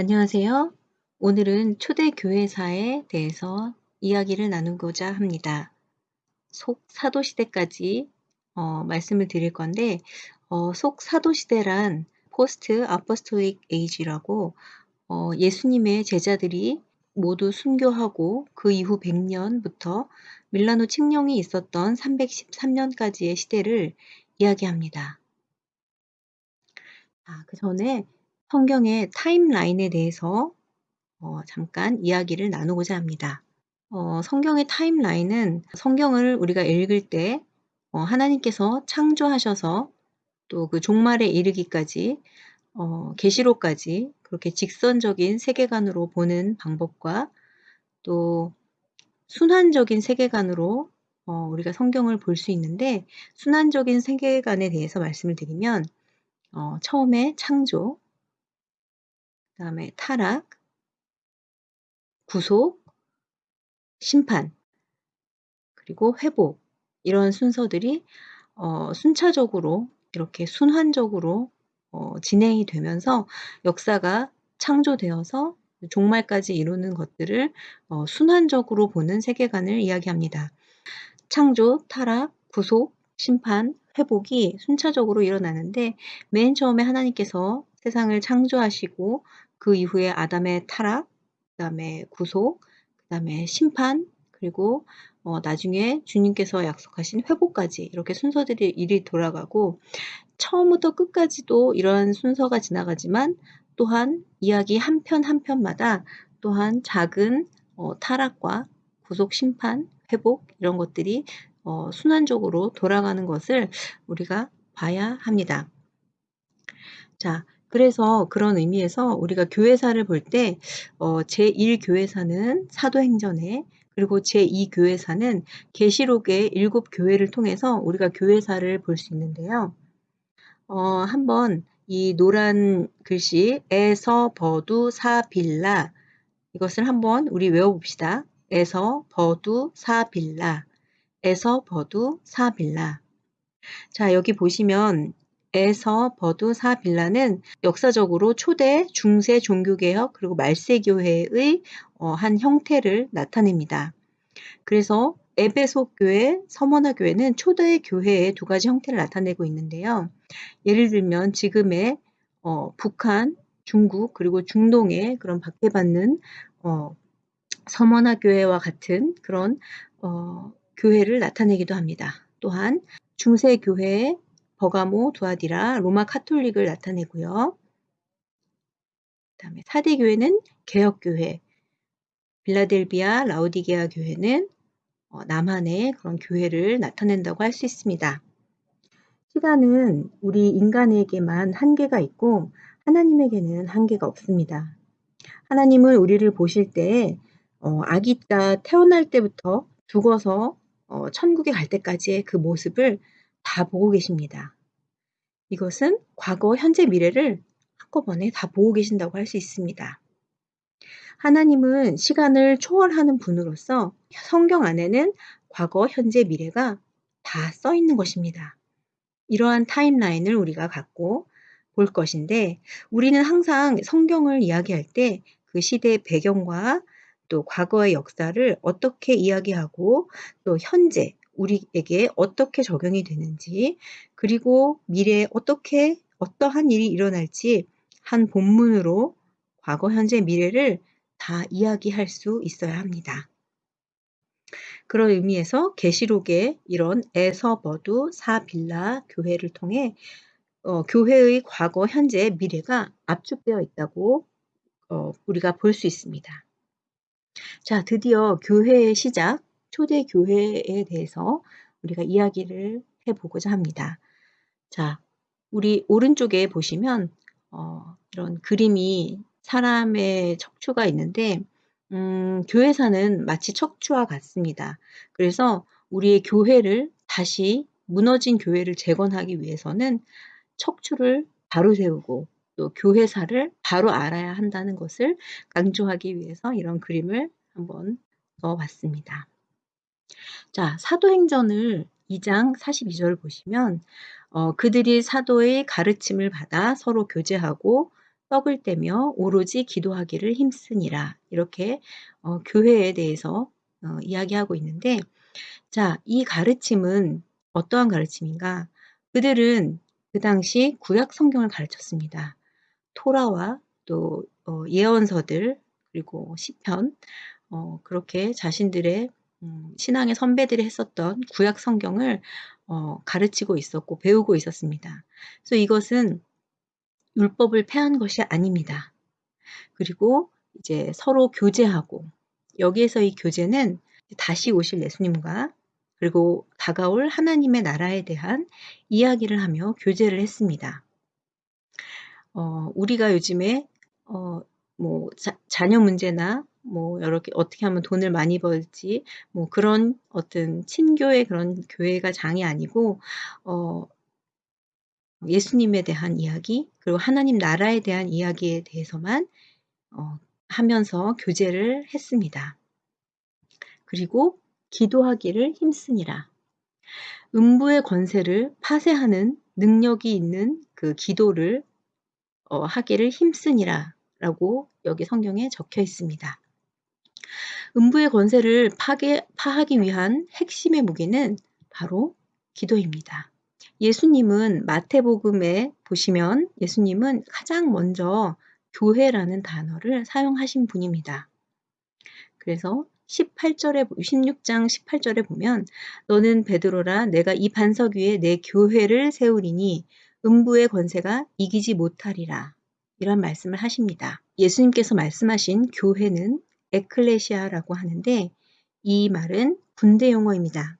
안녕하세요. 오늘은 초대 교회사에 대해서 이야기를 나누고자 합니다. 속 사도시대까지 어, 말씀을 드릴 건데 어, 속 사도시대란 Post Apostolic Age라고 어, 예수님의 제자들이 모두 순교하고 그 이후 100년부터 밀라노 칙령이 있었던 313년까지의 시대를 이야기합니다. 아, 그 전에 성경의 타임라인에 대해서 어, 잠깐 이야기를 나누고자 합니다. 어, 성경의 타임라인은 성경을 우리가 읽을 때 어, 하나님께서 창조하셔서 또 그 종말에 이르기까지 어, 계시록까지 그렇게 직선적인 세계관으로 보는 방법과 또 순환적인 세계관으로 어, 우리가 성경을 볼 수 있는데 순환적인 세계관에 대해서 말씀을 드리면 어, 처음에 창조, 그 다음에 타락, 구속, 심판, 그리고 회복 이런 순서들이 어, 순차적으로 이렇게 순환적으로 어, 진행이 되면서 역사가 창조되어서 종말까지 이루는 것들을 어, 순환적으로 보는 세계관을 이야기합니다. 창조, 타락, 구속, 심판, 회복이 순차적으로 일어나는데 맨 처음에 하나님께서 세상을 창조하시고 그 이후에 아담의 타락, 그 다음에 구속, 그 다음에 심판, 그리고 어, 나중에 주님께서 약속하신 회복까지 이렇게 순서들이 일이 돌아가고 처음부터 끝까지도 이러한 순서가 지나가지만 또한 이야기 한 편 한 편마다 또한 작은 어, 타락과 구속 심판, 회복 이런 것들이 어, 순환적으로 돌아가는 것을 우리가 봐야 합니다. 자, 그래서 그런 의미에서 우리가 교회사를 볼 때 어, 제1교회사는 사도행전에 그리고 제2교회사는 계시록의 일곱 교회를 통해서 우리가 교회사를 볼 수 있는데요. 어, 한번 이 노란 글씨 에서 버두 사빌라 이것을 한번 우리 외워봅시다. 에서 버두 사빌라 에서 버두 사빌라 자 여기 보시면 에서 버두 사 빌라는 역사적으로 초대 중세 종교개혁 그리고 말세교회의 어, 한 형태를 나타냅니다. 그래서 에베소 교회, 서머나 교회는 초대 교회의 두 가지 형태를 나타내고 있는데요. 예를 들면 지금의 어, 북한, 중국 그리고 중동의 그런 박해받는 어, 서머나 교회와 같은 그런 어, 교회를 나타내기도 합니다. 또한 중세 교회의 버가모, 두아디라, 로마 카톨릭을 나타내고요. 그 다음에 사대교회는 개혁교회, 빌라델비아, 라우디게아 교회는 어, 남한의 그런 교회를 나타낸다고 할 수 있습니다. 시간은 우리 인간에게만 한계가 있고 하나님에게는 한계가 없습니다. 하나님은 우리를 보실 때 어, 아기가 태어날 때부터 죽어서 어, 천국에 갈 때까지의 그 모습을 다 보고 계십니다. 이것은 과거, 현재, 미래를 한꺼번에 다 보고 계신다고 할 수 있습니다. 하나님은 시간을 초월하는 분으로서 성경 안에는 과거, 현재, 미래가 다 써 있는 것입니다. 이러한 타임라인을 우리가 갖고 볼 것인데 우리는 항상 성경을 이야기할 때 그 시대의 배경과 또 과거의 역사를 어떻게 이야기하고 또 현재 우리에게 어떻게 적용이 되는지 그리고 미래에 어떻게 어떠한 일이 일어날지 한 본문으로 과거, 현재, 미래를 다 이야기할 수 있어야 합니다. 그런 의미에서 계시록의 이런 에서버두 사빌라 교회를 통해 어, 교회의 과거, 현재, 미래가 압축되어 있다고 어, 우리가 볼 수 있습니다. 자, 드디어 교회의 시작, 초대 교회에 대해서 우리가 이야기를 해보고자 합니다. 자, 우리 오른쪽에 보시면 어, 이런 그림이 사람의 척추가 있는데 음, 교회사는 마치 척추와 같습니다. 그래서 우리의 교회를 다시 무너진 교회를 재건하기 위해서는 척추를 바로 세우고 또 교회사를 바로 알아야 한다는 것을 강조하기 위해서 이런 그림을 한번 넣어봤습니다. 자, 사도행전을 2장 42절 보시면 어, 그들이 사도의 가르침을 받아 서로 교제하고 떡을 떼며 오로지 기도하기를 힘쓰니라. 이렇게 어 교회에 대해서 어 이야기하고 있는데 자 이 가르침은 어떠한 가르침인가? 그들은 그 당시 구약 성경을 가르쳤습니다. 토라와 또어 예언서들 그리고 시편 어 그렇게 자신들의 음 신앙의 선배들이 했었던 구약 성경을 어 가르치고 있었고 배우고 있었습니다. 그래서 이것은 율법을 폐한 것이 아닙니다. 그리고 이제 서로 교제하고 여기에서 이 교제는 다시 오실 예수님과 그리고 다가올 하나님의 나라에 대한 이야기를 하며 교제를 했습니다. 어 우리가 요즘에 어 뭐 자 자녀 문제나 뭐 여러 개 어떻게 하면 돈을 많이 벌지 뭐 그런 어떤 친교의 그런 교회가 장이 아니고 어 예수님에 대한 이야기 그리고 하나님 나라에 대한 이야기에 대해서만 어 하면서 교제를 했습니다. 그리고 기도하기를 힘쓰니라. 음부의 권세를 파쇄하는 능력이 있는 그 기도를 어 하기를 힘쓰니라 라고 여기 성경에 적혀 있습니다. 음부의 권세를 파괴 파하기 위한 핵심의 무기는 바로 기도입니다. 예수님은 마태복음에 보시면 예수님은 가장 먼저 교회라는 단어를 사용하신 분입니다. 그래서 18절에 16장 18절에 보면 너는 베드로라 내가 이 반석 위에 내 교회를 세우리니 음부의 권세가 이기지 못하리라. 이런 말씀을 하십니다. 예수님께서 말씀하신 교회는 에클레시아라고 하는데 이 말은 군대 용어입니다.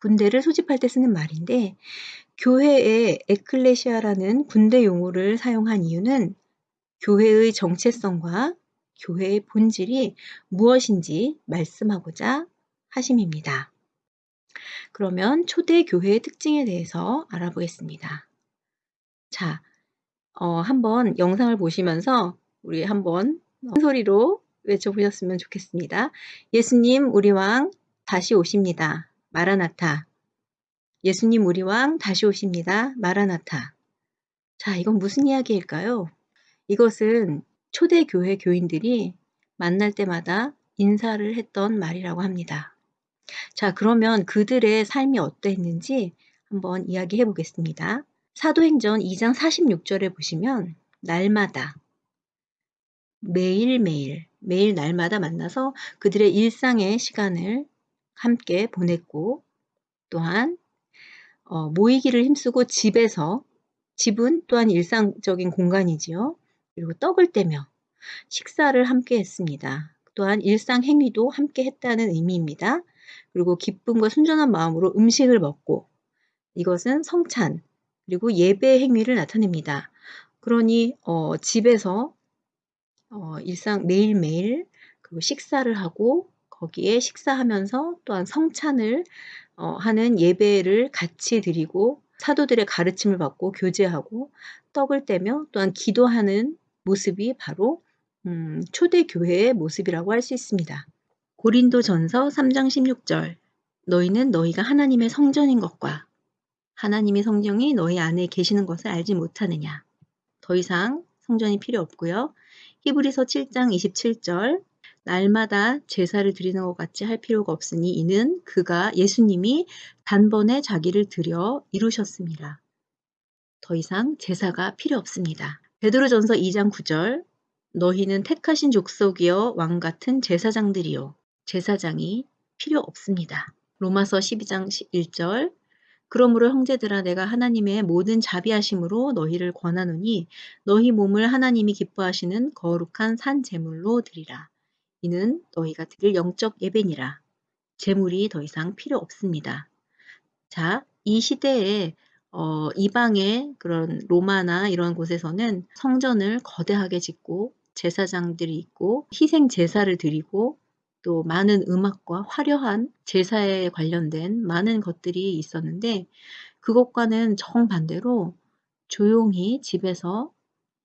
군대를 소집할 때 쓰는 말인데 교회에 에클레시아라는 군대 용어를 사용한 이유는 교회의 정체성과 교회의 본질이 무엇인지 말씀하고자 하심입니다. 그러면 초대 교회의 특징에 대해서 알아보겠습니다. 자, 어, 한번 영상을 보시면서 우리 한번 큰 소리로 외쳐보셨으면 좋겠습니다. 예수님, 우리 왕 다시 오십니다. 마라나타. 예수님 우리 왕 다시 오십니다. 마라나타. 자, 이건 무슨 이야기일까요? 이것은 초대교회 교인들이 만날 때마다 인사를 했던 말이라고 합니다. 자, 그러면 그들의 삶이 어떠했는지 한번 이야기해 보겠습니다. 사도행전 2장 46절에 보시면 날마다 매일매일 매일 날마다 만나서 그들의 일상의 시간을 함께 보냈고 또한 어, 모이기를 힘쓰고 집에서 집은 또한 일상적인 공간이지요. 그리고 떡을 떼며 식사를 함께 했습니다. 또한 일상 행위도 함께 했다는 의미입니다. 그리고 기쁨과 순전한 마음으로 음식을 먹고 이것은 성찬 그리고 예배 행위를 나타냅니다. 그러니 어, 집에서 어, 일상 매일매일 그 식사를 하고 거기에 식사하면서 또한 성찬을 어, 하는 예배를 같이 드리고 사도들의 가르침을 받고 교제하고 떡을 떼며 또한 기도하는 모습이 바로 음, 초대교회의 모습이라고 할 수 있습니다. 고린도 전서 3장 16절 너희는 너희가 하나님의 성전인 것과 하나님의 성령이 너희 안에 계시는 것을 알지 못하느냐. 더 이상 성전이 필요 없고요. 히브리서 7장 27절 날마다 제사를 드리는 것 같이 할 필요가 없으니 이는 그가 예수님이 단번에 자기를 들여 이루셨습니다. 더 이상 제사가 필요 없습니다. 베드로전서 2장 9절 너희는 택하신 족속이여 왕 같은 제사장들이요 제사장이 필요 없습니다. 로마서 12장 1절 그러므로 형제들아 내가 하나님의 모든 자비하심으로 너희를 권하노니 너희 몸을 하나님이 기뻐하시는 거룩한 산 제물로 드리라. 이는 너희가 드릴 영적 예배니라. 재물이 더 이상 필요 없습니다. 자, 이 시대에 어, 이방의 그런 로마나 이런 곳에서는 성전을 거대하게 짓고 제사장들이 있고 희생 제사를 드리고 또 많은 음악과 화려한 제사에 관련된 많은 것들이 있었는데 그것과는 정반대로 조용히 집에서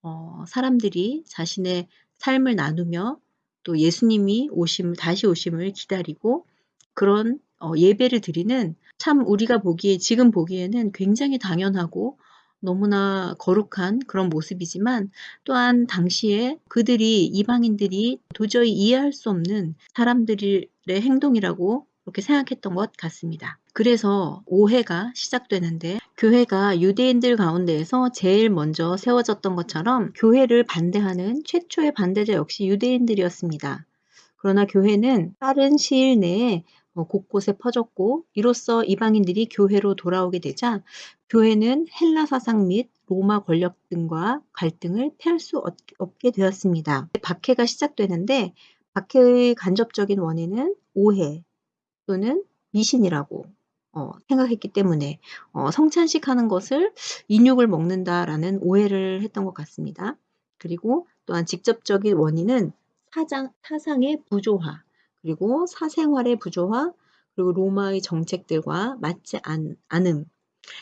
어, 사람들이 자신의 삶을 나누며 또 예수님이 오심을 다시 오심을 기다리고 그런 어, 예배를 드리는 참 우리가 보기에 지금 보기에는 굉장히 당연하고 너무나 거룩한 그런 모습이지만 또한 당시에 그들이 이방인들이 도저히 이해할 수 없는 사람들의 행동이라고 그렇게 생각했던 것 같습니다. 그래서 오해가 시작되는데 교회가 유대인들 가운데에서 제일 먼저 세워졌던 것처럼 교회를 반대하는 최초의 반대자 역시 유대인들이었습니다. 그러나 교회는 빠른 시일 내에 어, 곳곳에 퍼졌고 이로써 이방인들이 교회로 돌아오게 되자 교회는 헬라 사상 및 로마 권력 등과 갈등을 피할 수 없게 되었습니다. 박해가 시작되는데 박해의 간접적인 원인은 오해 또는 미신이라고 어, 생각했기 때문에 어, 성찬식 하는 것을 인육을 먹는다라는 오해를 했던 것 같습니다. 그리고 또한 직접적인 원인은 사장, 사상의 부조화, 그리고 사생활의 부조화, 그리고 로마의 정책들과 맞지 않, 않음.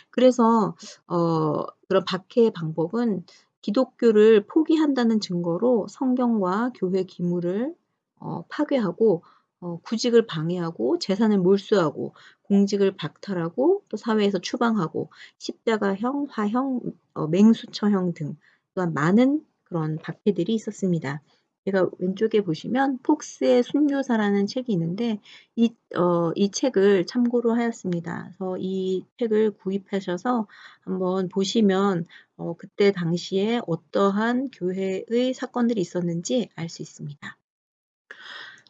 그래서 어, 그런 박해의 방법은 기독교를 포기한다는 증거로 성경과 교회 기물을 어, 파괴하고 어, 구직을 방해하고 재산을 몰수하고 공직을 박탈하고 또 사회에서 추방하고 십자가형, 화형, 어, 맹수처형 등 또한 많은 그런 박해들이 있었습니다. 제가 왼쪽에 보시면 폭스의 순교사라는 책이 있는데 이, 어, 이 책을 참고로 하였습니다. 그래서 이 책을 구입하셔서 한번 보시면 어, 그때 당시에 어떠한 교회의 사건들이 있었는지 알 수 있습니다.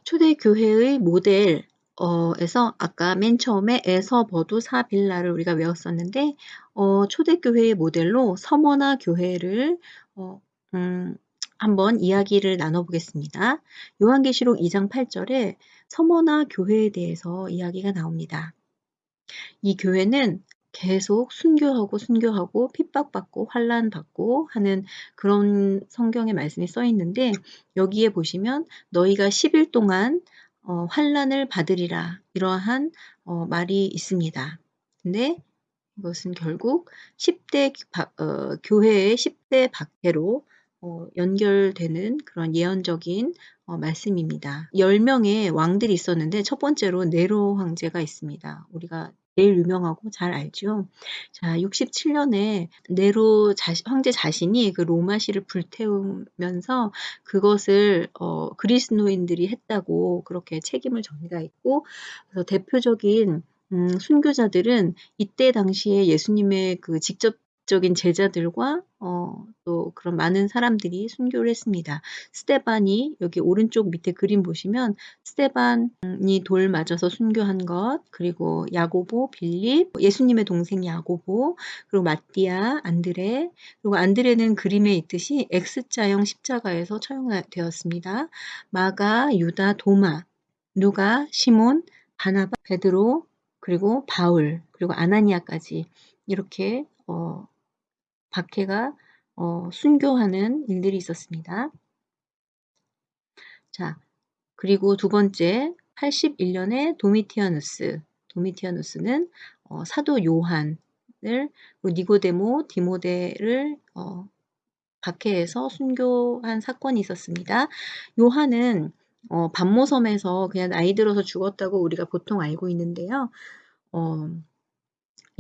초대교회의 모델 어, 에서 아까 맨 처음에 에서 버두 사빌라를 우리가 외웠었는데 어, 초대교회의 모델로 서머나 교회를 어, 음, 한번 이야기를 나눠보겠습니다. 요한계시록 2장 8절에 서머나 교회에 대해서 이야기가 나옵니다. 이 교회는 계속 순교하고 순교하고 핍박받고 환란받고 하는 그런 성경의 말씀이 써 있는데 여기에 보시면 너희가 10일 동안 어, 환란을 받으리라 이러한 어, 말이 있습니다. 근데 이것은 결국 10대 어, 교회의 10대 박해로 어, 연결되는 그런 예언적인 어, 말씀입니다. 10명의 왕들이 있었는데 첫 번째로 네로 황제가 있습니다. 우리가 제일 유명하고 잘 알죠. 자, 67년에 네로 자시, 황제 자신이 그 로마시를 불태우면서 그것을 어, 그리스노인들이 했다고 그렇게 책임을 전가 있고 그래서 대표적인 음, 순교자들은 이때 당시에 예수님의 그 직접 적인 제자들과 어, 또 그런 많은 사람들이 순교를 했습니다. 스테반이 여기 오른쪽 밑에 그림 보시면 스테반이 돌 맞아서 순교한 것 그리고 야고보, 빌립, 예수님의 동생 야고보 그리고 마띠아, 안드레 그리고 안드레는 그림에 있듯이 X자형 십자가에서 처형되었습니다. 마가, 유다, 도마, 누가, 시몬, 바나바, 베드로 그리고 바울 그리고 아나니아까지 이렇게 어, 박해가 어, 순교하는 일들이 있었습니다. 자, 그리고 두 번째 81년에 도미티아누스. 도미티아누스는 어, 사도 요한을 니고데모, 디모데를 어, 박해해서 순교한 사건이 있었습니다. 요한은 어, 반모섬에서 그냥 나이 들어서 죽었다고 우리가 보통 알고 있는데요. 어,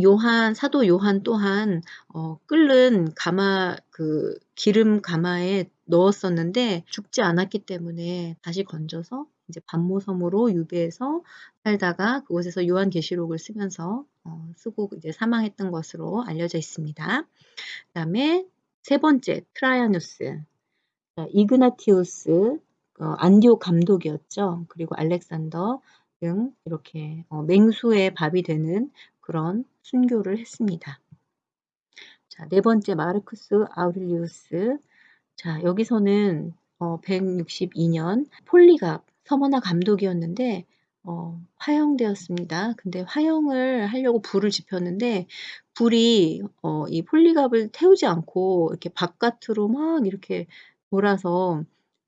요한 사도 요한 또한 어, 끓는 가마 그 기름 가마에 넣었었는데 죽지 않았기 때문에 다시 건져서 이제 반모섬으로 유배해서 살다가 그곳에서 요한계시록을 쓰면서 어, 쓰고 이제 사망했던 것으로 알려져 있습니다. 그다음에 세 번째 트라이아누스 이그나티우스 어, 안디옥 감독이었죠. 그리고 알렉산더 등 이렇게 어, 맹수의 밥이 되는 그런 순교를 했습니다. 자, 네 번째 마르크스 아우릴리우스. 자, 여기서는 어, 162년 폴리갑 서머나 감독이었는데 어, 화형되었습니다. 근데 화형을 하려고 불을 지폈는데 불이 어, 이 폴리갑을 태우지 않고 이렇게 바깥으로 막 이렇게 돌아서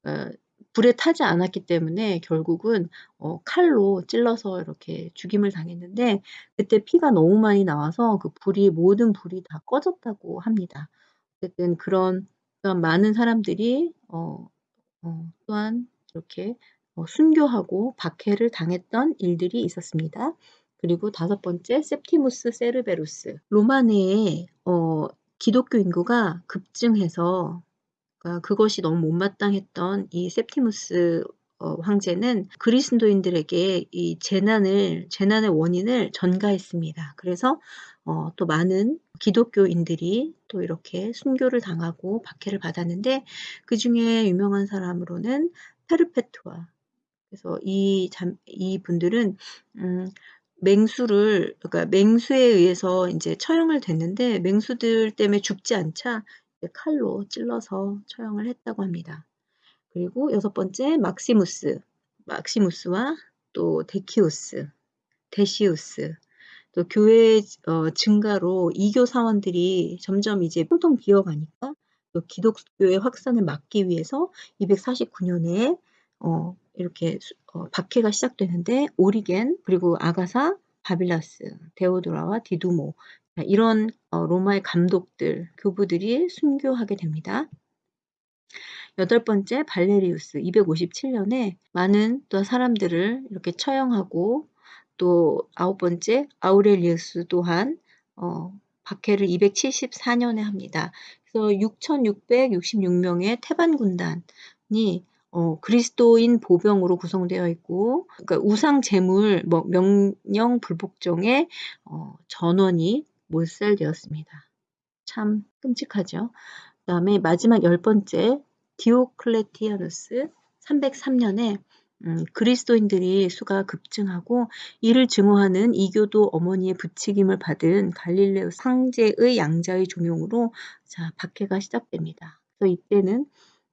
어, 불에 타지 않았기 때문에 결국은 어, 칼로 찔러서 이렇게 죽임을 당했는데 그때 피가 너무 많이 나와서 그 불이 모든 불이 다 꺼졌다고 합니다. 어쨌든 그런 많은 사람들이 어, 어, 또한 이렇게 어, 순교하고 박해를 당했던 일들이 있었습니다. 그리고 다섯 번째 세프티무스 세르베루스 로마 내에 어, 기독교 인구가 급증해서 그러니까 그것이 너무 못마땅했던 이 septimus 어 황제는 그리스도인들에게 이 재난을 재난의 원인을 전가했습니다. 그래서 어 또 많은 기독교인들이 또 이렇게 순교를 당하고 박해를 받았는데 그 중에 유명한 사람으로는 페르페투아 그래서 이 잠 이 분들은 음 맹수를 그러니까 맹수에 의해서 인제 처형을 됐는데 맹수들 때문에 죽지 않자 이제 칼로 찔러서 처형을 했다고 합니다. 그리고 여섯 번째 막시무스, 막시무스와 또 데키우스, 데시우스 또 교회 어 증가로 이교 사원들이 점점 이제 텅텅 비어가니까 또 기독교의 확산을 막기 위해서 249 년에 어 이렇게 수어 박해가 시작되는데 오리겐 그리고 아가사, 바빌라스, 데오도라와 디두모 아 이런 어 로마의 감독들, 교부들이 순교하게 됩니다. 여덟 번째 발레리우스 257 년에 많은 또 사람들을 이렇게 처형하고 또 아홉 번째 아우렐리우스 또한 어 박해를 274 년에 합니다. 그래서 6,666 명의 테반 군단이 어 그리스도인 보병으로 구성되어 있고 그러니까 우상 제물 뭐 명령 불복종의 어 전원이 몰살되었습니다. 참 끔찍하죠. 그 다음에 마지막 열 번째 디오클레티아누스 303 년에 음 그리스도인들이 수가 급증하고 이를 증오하는 이교도 어머니의 부추김을 받은 갈레리우스 황제의 양자의 종용으로 자 박해가 시작됩니다. 그래서 이때는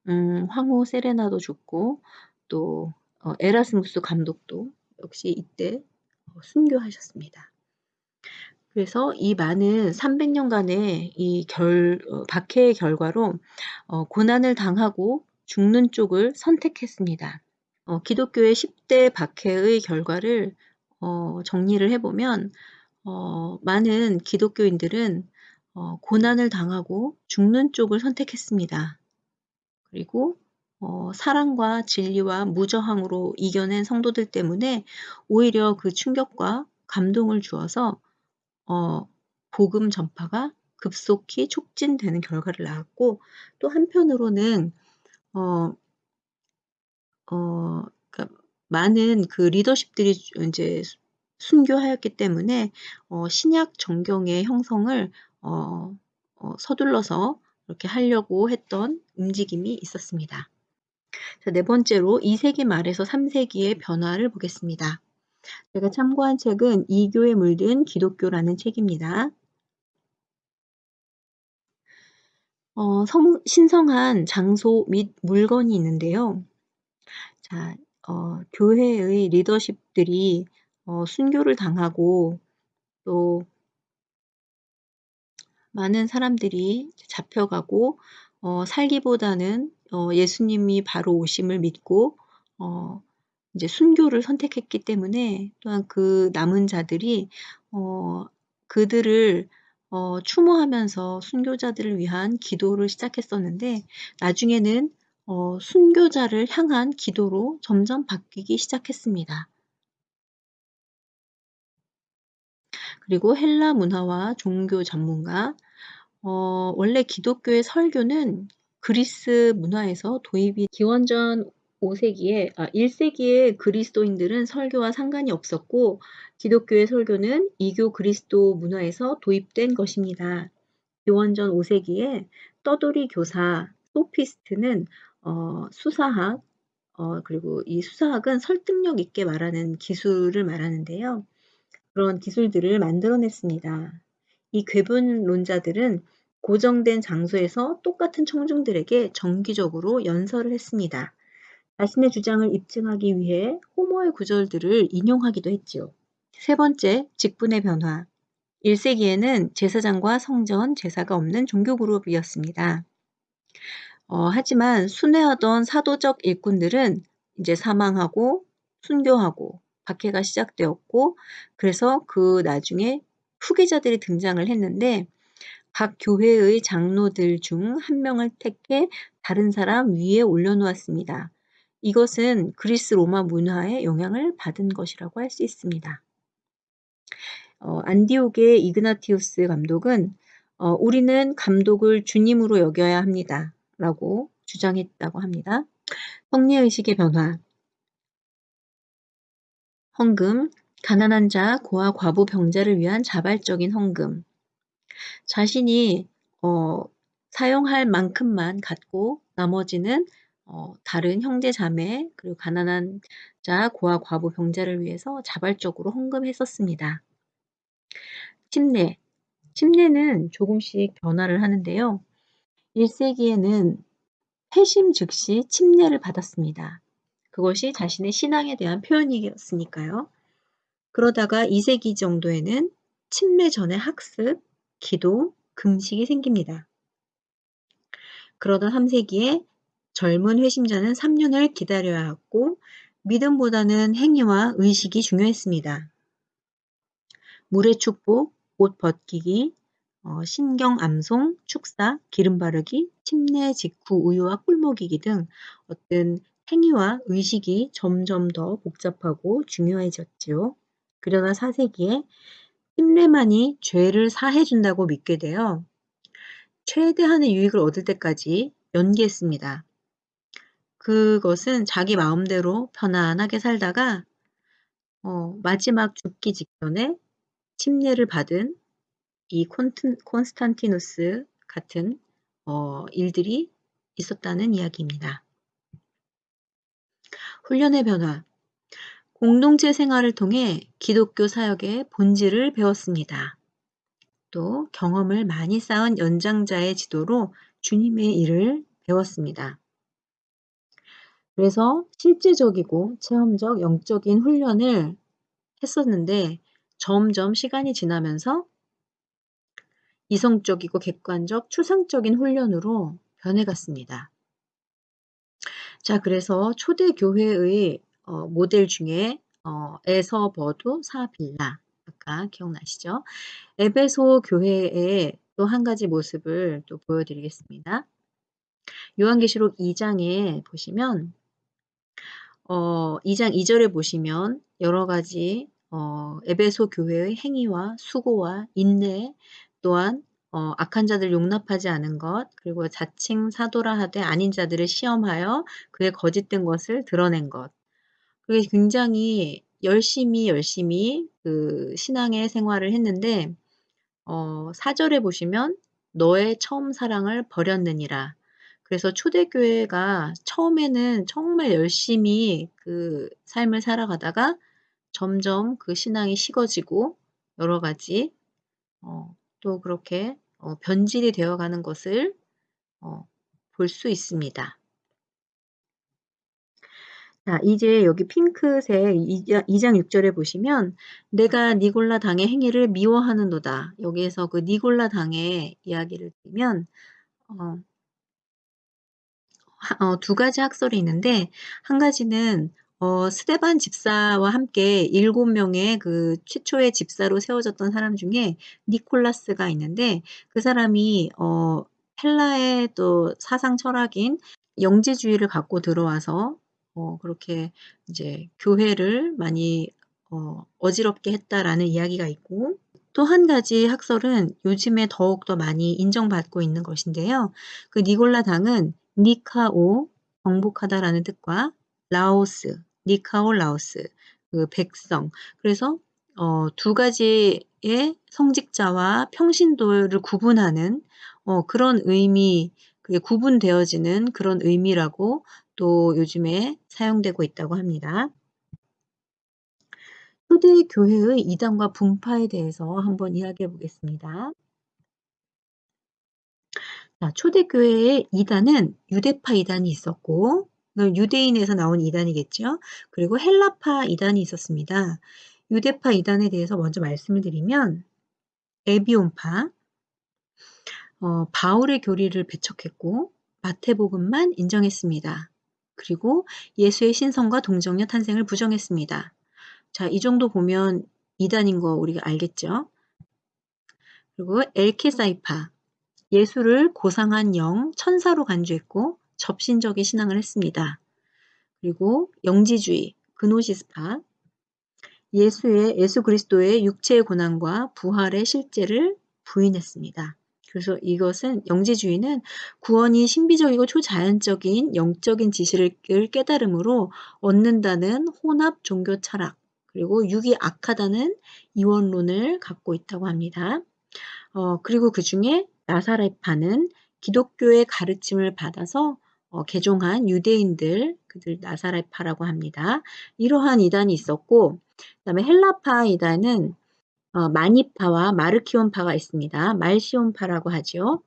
음 황후 세레나도 죽고 또 어 에라스무스 감독도 역시 이때 어 순교하셨습니다. 그래서 이 많은 300 년간의 이렇게 어 박해의 결과로 어 고난을 당하고 죽는 쪽을 선택했습니다. 어 기독교의 10대 박해의 결과를 어 정리를 해 보면 어 많은 기독교인들은 어 고난을 당하고 죽는 쪽을 선택했습니다. 그리고 어 사랑과 진리와 무저항으로 이겨낸 성도들 때문에 오히려 그 충격과 감동을 주어서 어 복음 전파가 급속히 촉진되는 결과를 낳았고 또 한편으로는 어 어 그러니까 많은 그 리더십들이 수 순교하였기 때문에 어 신약 정경의 형성을 어 어 서둘러서 이렇게 하려고 했던 움직임이 있었습니다. 자 네 번째로 2 세기 말에서 3 세기의 변화를 보겠습니다. 제가 참고한 책은 이교에 물든 기독교라는 책입니다. 어 성 신성한 장소 및 물건이 있는데요. 자 어 교회의 리더십들이 어 순교를 당하고 또 많은 사람들이 잡혀가고 어 살기보다는 어 예수님이 바로 오심을 믿고 어 인제 순교를 선택했기 때문에 또한 그 남은 자들이 어 그들을 어 추모하면서 순교자들을 위한 기도를 시작했었는데 나중에는 어 순교자를 향한 기도로 점점 바뀌기 시작했습니다. 그리고 헬라 문화와 종교 전문가 어 원래 기독교의 설교는 그리스 문화에서 도입이 기원전 5 세기에 아 1 세기에 그리스도인들은 설교와 상관이 없었고 기독교의 설교는 이교 그리스도 문화에서 도입된 것입니다. 기원전 5 세기에 떠돌이 교사 소피스트는 어 수사학 어 그리고 이 수사학은 설득력 있게 말하는 기술을 말하는데요. 그런 기술들을 만들어 냈습니다. 이 궤분론자들은 고정된 장소에서 똑같은 청중들에게 정기적으로 연설을 했습니다. 자신의 주장을 입증하기 위해 호모의 구절들을 인용하기도 했지요. 세 번째, 직분의 변화. 1 세기에는 제사장과 성전, 제사가 없는 종교 그룹이었습니다. 어 하지만 순회하던 사도적 일꾼들은 인제 사망하고 순교하고 박해가 시작되었고 그래서 그 나중에 후계자들이 등장을 했는데 각 교회의 장로들 중1 명을 택해 다른 사람 위에 올려 놓았습니다. 이것은 그리스 로마 문화의 영향을 받은 것이라고 할 수 있습니다. 어 안디옥의 이그나티우스 감독은 어, 우리는 감독을 주님으로 여겨야 합니다. 라고 주장했다고 합니다. 성리의식의 변화 헌금, 가난한 자, 고아, 과부, 병자를 위한 자발적인 헌금 자신이 어, 사용할 만큼만 갖고 나머지는 어, 다른 형제 자매 그리고 가난한 자, 고아, 과부, 병자를 위해서 자발적으로 헌금했었습니다. 침례 침례는 조금씩 변화를 하는데요. 1세기에는 회심 즉시 침례를 받았습니다. 그것이 자신의 신앙에 대한 표현이었으니까요. 그러다가 2세기 정도에는 침례 전의 학습, 기도, 금식이 생깁니다. 그러다 3세기에 젊은 회심자는 3년을 기다려야 했고 믿음보다는 행위와 의식이 중요했습니다. 물의 축복, 옷 벗기기, 어, 신경 암송, 축사, 기름 바르기, 침례 직후 우유와 꿀 먹이기 등 어떤 행위와 의식이 점점 더 복잡하고 중요해졌지요. 그러나 4세기에 침례만이 죄를 사해준다고 믿게 되어 최대한의 유익을 얻을 때까지 연기했습니다. 그것은 자기 마음대로 편안하게 살다가 어, 마지막 죽기 직전에 침례를 받은 이 콘트, 콘스탄티누스 같은 어, 일들이 있었다는 이야기입니다. 훈련의 변화 공동체 생활을 통해 기독교 사역의 본질을 배웠습니다. 또 경험을 많이 쌓은 연장자의 지도로 주님의 일을 배웠습니다. 그래서 실제적이고 체험적 영적인 훈련을 했었는데 점점 시간이 지나면서 이성적이고 객관적 추상적인 훈련으로 변해갔습니다. 자, 그래서 초대교회의 어, 모델 중에 어, 에서버두 사빌라 아까 기억나시죠? 에베소 교회의 또 한 가지 모습을 또 보여드리겠습니다. 요한계시록 2장에 보시면 어, 2장 2절에 보시면 여러 가지 어, 에베소 교회의 행위와 수고와 인내 또한 어, 악한 자들 용납하지 않은 것 그리고 자칭 사도라 하되 아닌 자들을 시험하여 그의 거짓된 것을 드러낸 것 그게 굉장히 열심히 열심히 그 신앙의 생활을 했는데 어, 4절에 보시면 너의 처음 사랑을 버렸느니라. 그래서 초대교회가 처음에는 정말 열심히 그 삶을 살아가다가 점점 그 신앙이 식어지고 여러 가지 어, 또 그렇게 어, 변질이 되어가는 것을 어, 볼 수 있습니다. 자, 이제 여기 핑크색 2장, 2장 6절에 보시면 내가 니골라 당의 행위를 미워하는도다. 여기에서 그 니골라 당의 이야기를 들면 어, 어, 두 가지 학설이 있는데 한 가지는 어, 스테반 집사와 함께 일곱 명의 그 최초의 집사로 세워졌던 사람 중에 니콜라스가 있는데 그 사람이 어, 헬라의 또 사상 철학인 영지주의를 갖고 들어와서 어, 그렇게 이제 교회를 많이 어, 어지럽게 했다라는 이야기가 있고 또 한 가지 학설은 요즘에 더욱더 많이 인정받고 있는 것인데요. 그 니골라 당은 니카오 정복하다라는 뜻과 라오스 니카오 라오스 그 백성 그래서 어, 두 가지의 성직자와 평신도를 구분하는 어, 그런 의미 그게 구분되어지는 그런 의미라고 또 요즘에 사용되고 있다고 합니다. 초대 교회의 이단과 분파에 대해서 한번 이야기해 보겠습니다. 자, 초대교회의 이단은 유대파 이단이 있었고 유대인에서 나온 이단이겠죠. 그리고 헬라파 이단이 있었습니다. 유대파 이단에 대해서 먼저 말씀을 드리면 에비온파, 어, 바울의 교리를 배척했고 마태복음만 인정했습니다. 그리고 예수의 신성과 동정녀 탄생을 부정했습니다. 자, 이 정도 보면 이단인 거 우리가 알겠죠? 그리고 엘케사이파, 예수를 고상한 영, 천사로 간주했고 접신적인 신앙을 했습니다. 그리고 영지주의, 그노시스파, 예수의 예수 그리스도의 육체의 고난과 부활의 실제를 부인했습니다. 그래서 이것은 영지주의는 구원이 신비적이고 초자연적인 영적인 지시를 깨달음으로 얻는다는 혼합 종교 철학 그리고 육이 악하다는 이원론을 갖고 있다고 합니다. 어, 그리고 그 중에 나사렛파는 기독교의 가르침을 받아서 어, 개종한 유대인들, 그들 나사렛파라고 합니다. 이러한 이단이 있었고, 그 다음에 헬라파 이단은 어, 마니파와 마르키온파가 있습니다. 말시온파라고 하죠.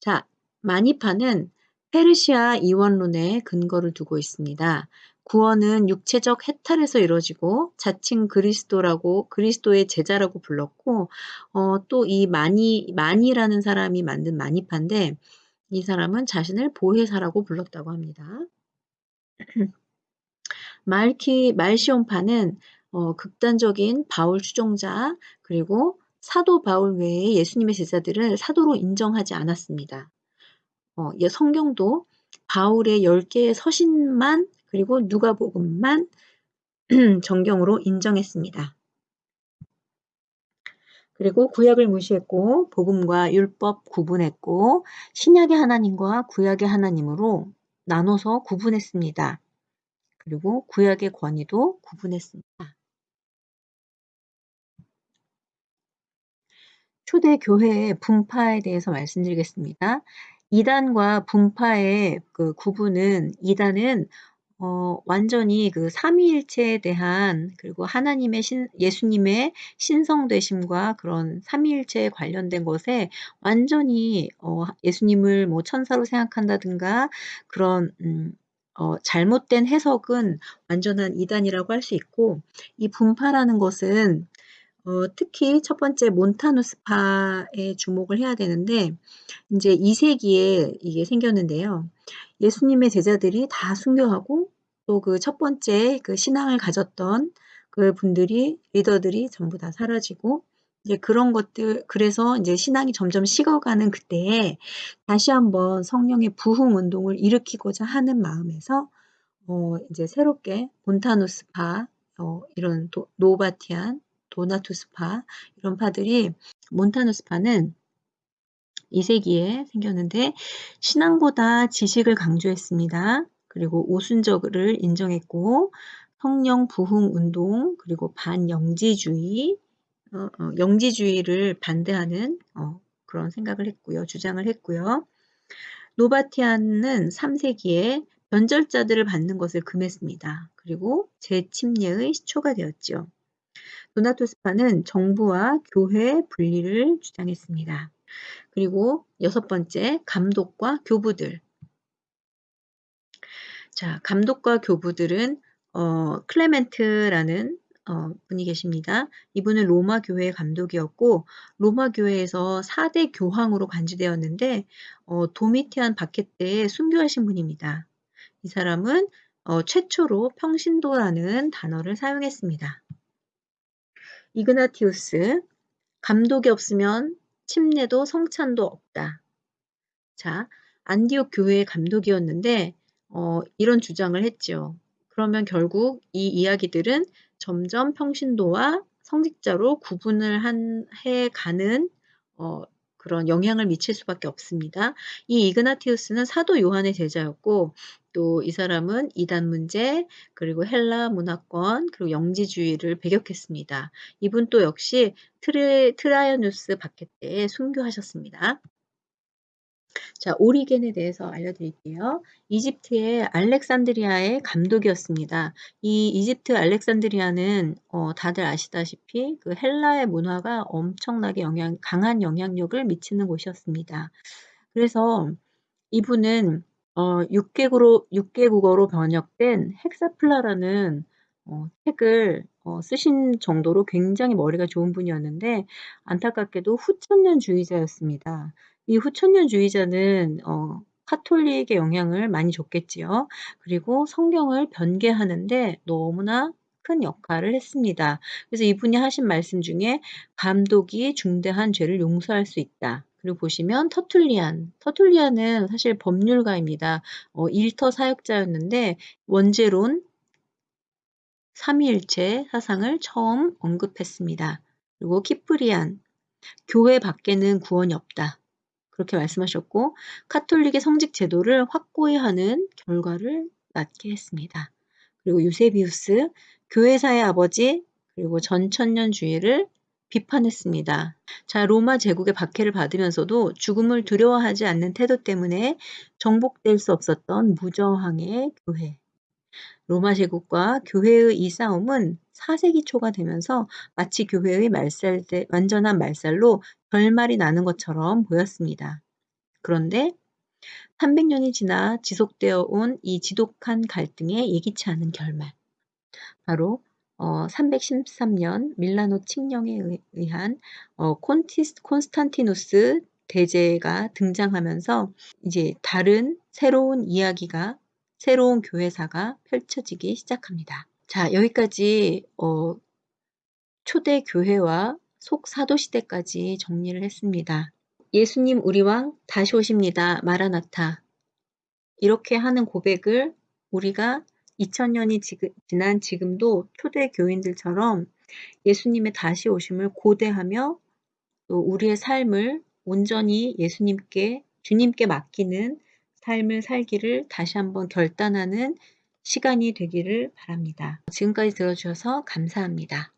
자, 마니파는 페르시아 이원론에 근거를 두고 있습니다. 구원은 육체적 해탈에서 이루어지고 자칭 그리스도라고 그리스도의 제자라고 불렀고 어, 또 이 마니 마니라는 사람이 만든 마니파인데 이 사람은 자신을 보혜사라고 불렀다고 합니다. 말키 말시온파는 어, 극단적인 바울 추종자 그리고 사도 바울 외에 예수님의 제자들을 사도로 인정하지 않았습니다. 어, 성경도 바울의 10개의 서신만 그리고 누가복음만 정경으로 인정했습니다. 그리고 구약을 무시했고 복음과 율법 구분했고 신약의 하나님과 구약의 하나님으로 나눠서 구분했습니다. 그리고 구약의 권위도 구분했습니다. 초대 교회의 분파에 대해서 말씀드리겠습니다. 이단과 분파의 그 구분은 이단은 어, 완전히 그 삼위일체에 대한 그리고 하나님의 신, 예수님의 신성되심과 그런 삼위일체에 관련된 것에 완전히 어, 예수님을 뭐 천사로 생각한다든가 그런 음, 어, 잘못된 해석은 완전한 이단이라고 할 수 있고 이 분파라는 것은 어, 특히 첫 번째 몬타누스파에 주목을 해야 되는데 이제 2세기에 이게 생겼는데요. 예수님의 제자들이 다 순교하고 또 그 첫 번째 그 신앙을 가졌던 그 분들이 리더들이 전부 다 사라지고 이제 그런 것들 그래서 이제 신앙이 점점 식어가는 그때에 다시 한번 성령의 부흥 운동을 일으키고자 하는 마음에서 어 이제 새롭게 몬타누스파 어 이런 도, 노바티안 도나투스파 이런 파들이 몬타누스파는 2세기에 생겼는데 신앙보다 지식을 강조했습니다. 그리고 오순절을 인정했고 성령 부흥 운동 그리고 반영지주의 어, 어, 영지주의를 반대하는 어, 그런 생각을 했고요. 주장을 했고요. 노바티안은 3세기에 변절자들을 받는 것을 금했습니다. 그리고 재침례의 시초가 되었죠. 도나토스파는 정부와 교회 분리를 주장했습니다. 그리고 여섯 번째, 감독과 교부들. 자, 감독과 교부들은 어, 클레멘트라는 어, 분이 계십니다. 이분은 로마 교회의 감독이었고 로마 교회에서 4대 교황으로 간주되었는데 어, 도미티안 바켓 때에 순교하신 분입니다. 이 사람은 어, 최초로 평신도라는 단어를 사용했습니다. 이그나티우스 감독이 없으면 침례도 성찬도 없다. 자, 안디옥 교회의 감독이었는데 어, 이런 주장을 했죠. 그러면 결국 이 이야기들은 점점 평신도와 성직자로 구분을 한, 해 가는 어, 그런 영향을 미칠 수밖에 없습니다. 이 이그나티우스는 사도 요한의 제자였고 또 이 사람은 이단 문제 그리고 헬라 문화권 그리고 영지주의를 배격했습니다. 이분 또 역시 트레, 트라이아누스 박해 때 순교하셨습니다. 자, 오리겐에 대해서 알려드릴게요. 이집트의 알렉산드리아의 감독이었습니다. 이 이집트 알렉산드리아는 어, 다들 아시다시피 그 헬라의 문화가 엄청나게 영향, 강한 영향력을 미치는 곳이었습니다. 그래서 이분은 어, 6 개국어로, 6 개 국어로 번역된 헥사플라라는 어, 책을 어, 쓰신 정도로 굉장히 머리가 좋은 분이었는데 안타깝게도 후천년주의자였습니다. 이 후천년주의자는 어, 카톨릭의 영향을 많이 줬겠지요. 그리고 성경을 변개하는 데 너무나 큰 역할을 했습니다. 그래서 이분이 하신 말씀 중에 감독이 중대한 죄를 용서할 수 있다. 그리고 보시면 터툴리안. 터툴리안은 사실 법률가입니다. 어, 일터 사역자였는데 원죄론 삼위일체 사상을 처음 언급했습니다. 그리고 키프리안. 교회 밖에는 구원이 없다. 그렇게 말씀하셨고 카톨릭의 성직 제도를 확고히 하는 결과를 낳게 했습니다. 그리고 유세비우스 교회사의 아버지 그리고 전천년주의를 비판했습니다. 자, 로마 제국의 박해를 받으면서도 죽음을 두려워하지 않는 태도 때문에 정복될 수 없었던 무저항의 교회. 로마 제국과 교회의 이 싸움은 4세기 초가 되면서 마치 교회의 말살 때 완전한 말살로 결말이 나는 것처럼 보였습니다. 그런데 300년이 지나 지속되어 온 이 지독한 갈등의 예기치 않은 결말. 바로 어, 313년 밀라노 칙령에 의한 어, 콘티스, 콘스탄티누스 대제가 등장하면서 이제 다른 새로운 이야기가 새로운 교회사가 펼쳐지기 시작합니다. 자 여기까지 어, 초대 교회와 속사도 시대까지 정리를 했습니다. 예수님 우리 왕 다시 오십니다. 마라나타 이렇게 하는 고백을 우리가 2000년이 지난 지금도 초대 교인들처럼 예수님의 다시 오심을 고대하며 또 우리의 삶을 온전히 예수님께 주님께 맡기는 삶을 살기를 다시 한번 결단하는 시간이 되기를 바랍니다. 지금까지 들어주셔서 감사합니다.